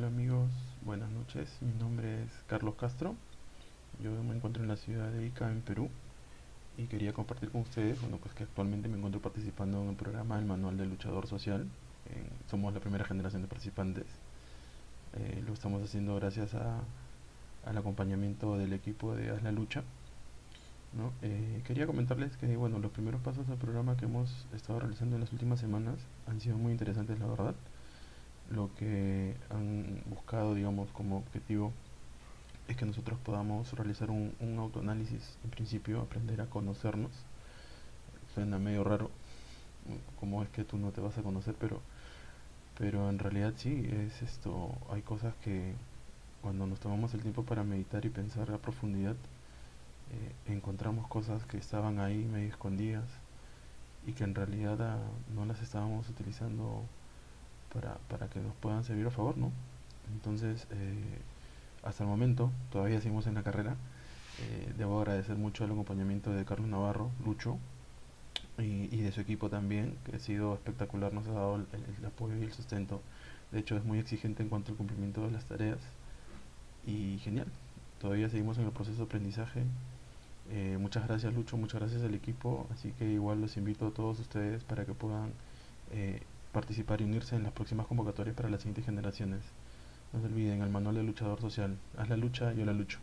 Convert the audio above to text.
Hola amigos, buenas noches. Mi nombre es Carlos Castro. Yo me encuentro en la ciudad de Ica, en Perú. Y quería compartir con ustedes, bueno, pues que actualmente me encuentro participando en el programa El Manual del Luchador Social. somos la primera generación de participantes. Eh, lo estamos haciendo gracias a, al acompañamiento del equipo de Haz la Lucha. Eh, quería comentarles que bueno, los primeros pasos del programa que hemos estado realizando en las últimas semanas han sido muy interesantes, la verdad lo que han buscado, digamos, como objetivo es que nosotros podamos realizar un, autoanálisis, en principio, aprender a conocernos. Suena medio raro, como es que tú no te vas a conocer, pero, pero en realidad sí, es esto, hay cosas que cuando nos tomamos el tiempo para meditar y pensar a profundidad, eh, encontramos cosas que estaban ahí medio escondidas y que en realidad ah, no las estábamos utilizando para, para que nos puedan servir a favor, ¿no? Entonces, eh, hasta el momento, todavía seguimos en la carrera. Eh, debo agradecer mucho el acompañamiento de Carlos Navarro, Lucho, y, de su equipo también, que ha sido espectacular, nos ha dado el, apoyo y el sustento. De hecho, es muy exigente en cuanto al cumplimiento de las tareas. Y genial, todavía seguimos en el proceso de aprendizaje. Eh, muchas gracias Lucho, muchas gracias al equipo, así que igual los invito a todos ustedes para que puedan participar y unirse en las próximas convocatorias para las siguientes generaciones. No se olviden, el manual de luchador social. Haz la lucha, yo la lucho.